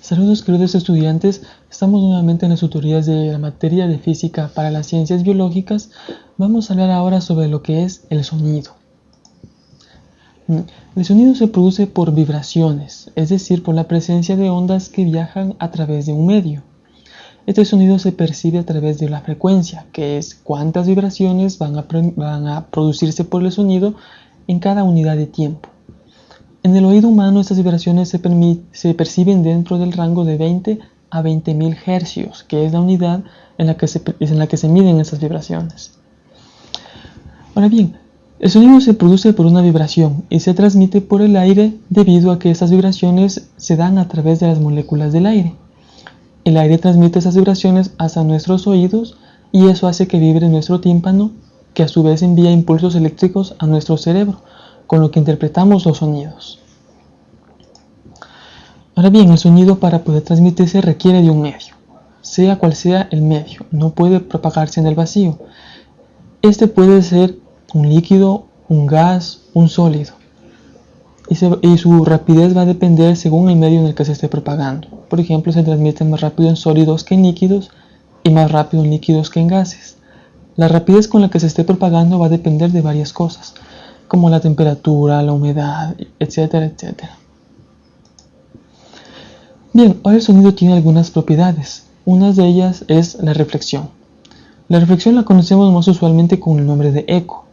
Saludos queridos estudiantes, estamos nuevamente en las tutorías de la materia de física para las ciencias biológicas. Vamos a hablar ahora sobre lo que es el sonido. El sonido se produce por vibraciones, es decir, por la presencia de ondas que viajan a través de un medio. Este sonido se percibe a través de la frecuencia, que es cuántas vibraciones van a, producirse por el sonido en cada unidad de tiempo. En el oído humano estas vibraciones se, perciben dentro del rango de 20 a 20.000 hercios, que es la unidad en la, que se, miden esas vibraciones. Ahora bien, el sonido se produce por una vibración y se transmite por el aire debido a que esas vibraciones se dan a través de las moléculas del aire. El aire transmite esas vibraciones hasta nuestros oídos y eso hace que vibre nuestro tímpano, que a su vez envía impulsos eléctricos a nuestro cerebro, con lo que interpretamos los sonidos. Ahora bien, el sonido para poder transmitirse requiere de un medio, sea cual sea el medio, no puede propagarse en el vacío. Este puede ser un líquido, un gas, un sólido, y, y, su rapidez va a depender según el medio en el que se esté propagando. Por ejemplo, se transmite más rápido en sólidos que en líquidos y más rápido en líquidos que en gases. La rapidez con la que se esté propagando va a depender de varias cosas, como la temperatura, la humedad, etcétera, etcétera. Bien, ahora el sonido tiene algunas propiedades. Una de ellas es la reflexión. La reflexión la conocemos más usualmente con el nombre de eco.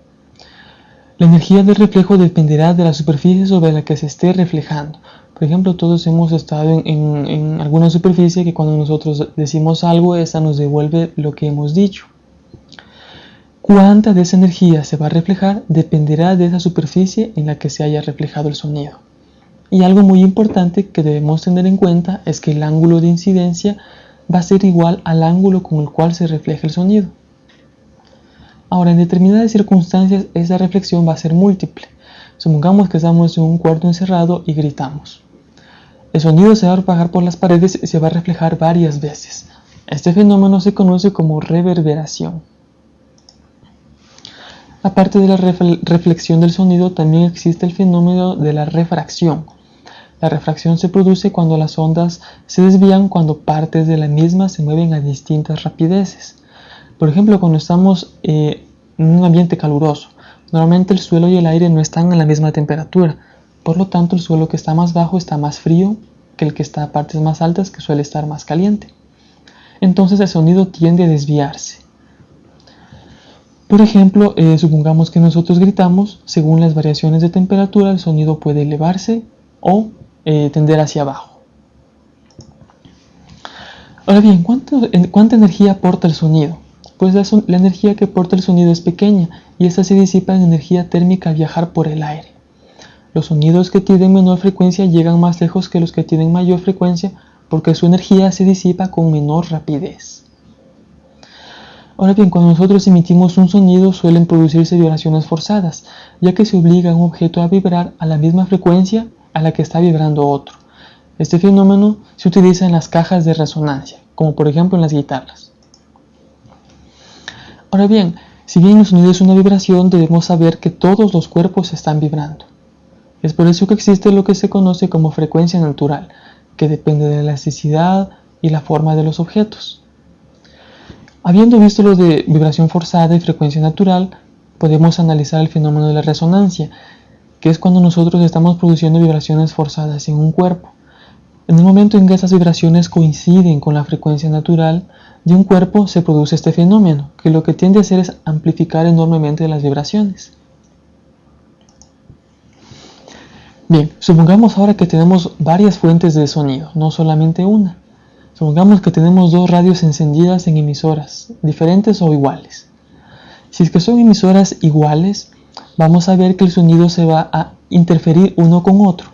La energía del reflejo dependerá de la superficie sobre la que se esté reflejando. Por ejemplo, todos hemos estado en, alguna superficie que cuando nosotros decimos algo, esa nos devuelve lo que hemos dicho. Cuánta de esa energía se va a reflejar dependerá de esa superficie en la que se haya reflejado el sonido. Y algo muy importante que debemos tener en cuenta es que el ángulo de incidencia va a ser igual al ángulo con el cual se refleja el sonido. Ahora, en determinadas circunstancias esa reflexión va a ser múltiple. Supongamos que estamos en un cuarto encerrado y gritamos. El sonido se va a propagar por las paredes y se va a reflejar varias veces. Este fenómeno se conoce como reverberación. Aparte de la reflexión del sonido, también existe el fenómeno de la refracción, la refracción se produce cuando las ondas se desvían cuando partes de la misma se mueven a distintas rapideces. Por ejemplo, cuando estamos eh, en un ambiente caluroso, normalmente el suelo y el aire no están a la misma temperatura, por lo tanto el suelo que está más bajo está más frío que el que está a partes más altas que suele estar más caliente. Entonces el sonido tiende a desviarse. Por ejemplo, eh, supongamos que nosotros gritamos, según las variaciones de temperatura el sonido puede elevarse o eh, tender hacia abajo. Ahora bien, ¿cuánta energía aporta el sonido? Pues la, la, energía que aporta el sonido es pequeña y esta se disipa en energía térmica al viajar por el aire. Los sonidos que tienen menor frecuencia llegan más lejos que los que tienen mayor frecuencia porque su energía se disipa con menor rapidez. Ahora bien, cuando nosotros emitimos un sonido suelen producirse vibraciones forzadas, ya que se obliga a un objeto a vibrar a la misma frecuencia a la que está vibrando otro. Este fenómeno se utiliza en las cajas de resonancia, como por ejemplo en las guitarras. Ahora bien, si bien el sonido es una vibración, debemos saber que todos los cuerpos están vibrando. Es por eso que existe lo que se conoce como frecuencia natural, que depende de la elasticidad y la forma de los objetos. Habiendo visto lo de vibración forzada y frecuencia natural, podemos analizar el fenómeno de la resonancia, que es cuando nosotros estamos produciendo vibraciones forzadas en un cuerpo. En el momento en que esas vibraciones coinciden con la frecuencia natural de un cuerpo, se produce este fenómeno, que lo que tiende a hacer es amplificar enormemente las vibraciones. Bien, supongamos ahora que tenemos varias fuentes de sonido, no solamente una. Supongamos que tenemos dos radios encendidas en emisoras, diferentes o iguales. Si es que son emisoras iguales, vamos a ver que el sonido se va a interferir uno con otro.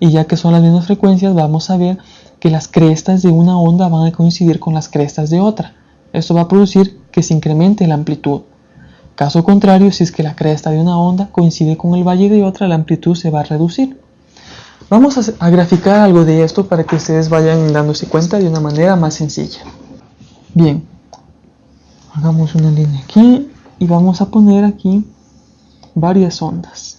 Y ya que son las mismas frecuencias, vamos a ver que las crestas de una onda van a coincidir con las crestas de otra. Esto va a producir que se incremente la amplitud. Caso contrario, si es que la cresta de una onda coincide con el valle de otra, la amplitud se va a reducir. Vamos a, graficar algo de esto para que ustedes vayan dándose cuenta de una manera más sencilla. Bien, hagamos una línea aquí y vamos a poner aquí varias ondas.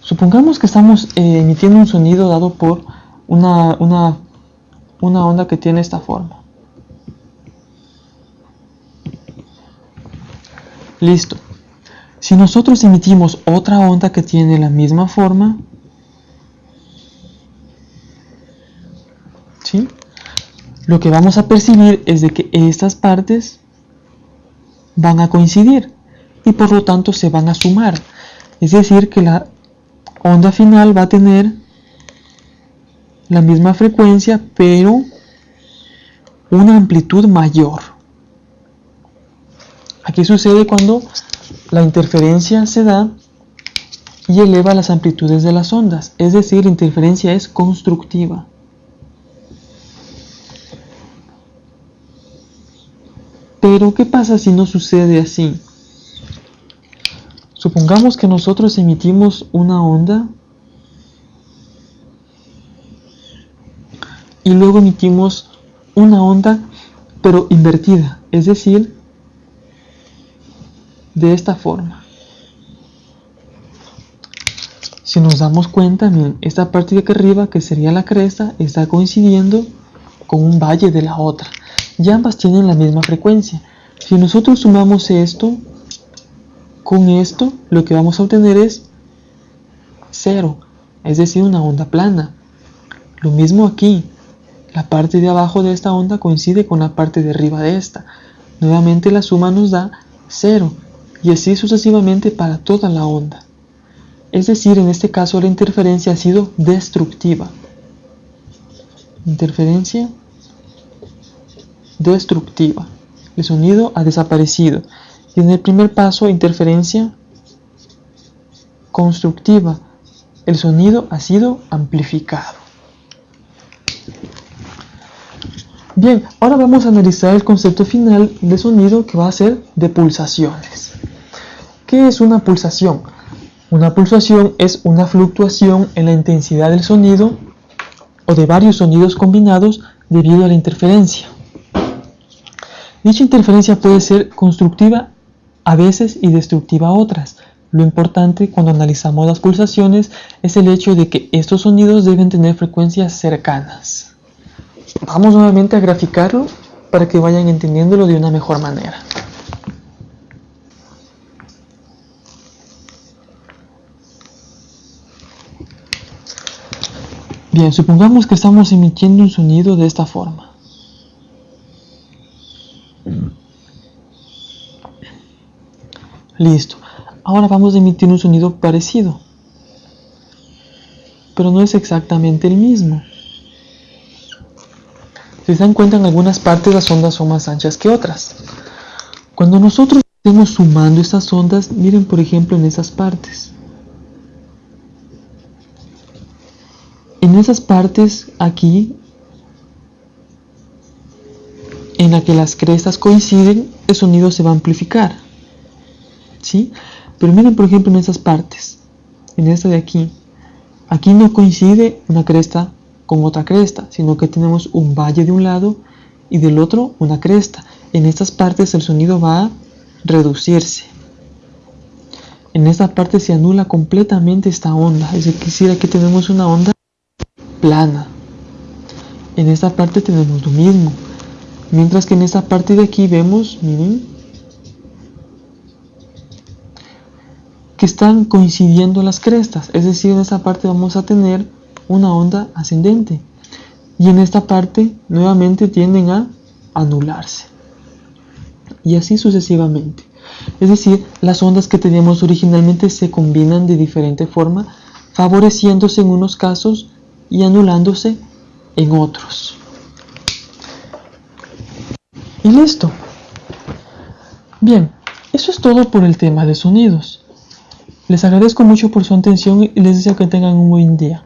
Supongamos que estamos eh, emitiendo un sonido dado por una, una, una onda que tiene esta forma. Listo. Si nosotros emitimos otra onda que tiene la misma forma, ¿sí? lo que vamos a percibir es de que estas partes van a coincidir y por lo tanto se van a sumar. Es decir, que la onda final va a tener la misma frecuencia pero una amplitud mayor. Aquí sucede cuando la interferencia se da y eleva las amplitudes de las ondas, es decir, la interferencia es constructiva. Pero, ¿qué pasa si no sucede así? Supongamos que nosotros emitimos una onda y luego emitimos una onda pero invertida, es decir, de esta forma. Si nos damos cuenta, miren, esta parte de aquí arriba, que sería la cresta, está coincidiendo con un valle de la otra y ambas tienen la misma frecuencia. Si nosotros sumamos esto con esto, lo que vamos a obtener es cero, es decir, una onda plana. Lo mismo aquí, la parte de abajo de esta onda coincide con la parte de arriba de esta. Nuevamente la suma nos da cero y así sucesivamente para toda la onda. Es decir, en este caso la interferencia ha sido destructiva. Interferencia destructiva. El sonido ha desaparecido. Y en el primer paso, interferencia constructiva. El sonido ha sido amplificado. Bien, ahora vamos a analizar el concepto final de sonido que va a ser de pulsaciones. ¿Qué es una pulsación? Una pulsación es una fluctuación en la intensidad del sonido o de varios sonidos combinados debido a la interferencia. Dicha interferencia puede ser constructiva a veces y destructiva a otras. Lo importante cuando analizamos las pulsaciones es el hecho de que estos sonidos deben tener frecuencias cercanas. Vamos nuevamente a graficarlo para que vayan entendiéndolo de una mejor manera. Bien, supongamos que estamos emitiendo un sonido de esta forma. Listo. Ahora vamos a emitir un sonido parecido. Pero no es exactamente el mismo. Si se dan cuenta, en algunas partes las ondas son más anchas que otras. Cuando nosotros estemos sumando estas ondas, miren por ejemplo en esas partes. En esas partes aquí, en la que las crestas coinciden, el sonido se va a amplificar. ¿Sí? Pero miren por ejemplo en esas partes, en esta de aquí, aquí no coincide una cresta con otra cresta, sino que tenemos un valle de un lado y del otro una cresta. En estas partes el sonido va a reducirse. En esta parte se anula completamente esta onda, es decir, aquí tenemos una onda plana. En esta parte tenemos lo mismo. Mientras que en esta parte de aquí vemos, miren, están coincidiendo las crestas, es decir, en esta parte vamos a tener una onda ascendente y en esta parte nuevamente tienden a anularse y así sucesivamente. Es decir, las ondas que teníamos originalmente se combinan de diferente forma, favoreciéndose en unos casos y anulándose en otros. Y listo. Bien, eso es todo por el tema de sonidos. Les agradezco mucho por su atención y les deseo que tengan un buen día.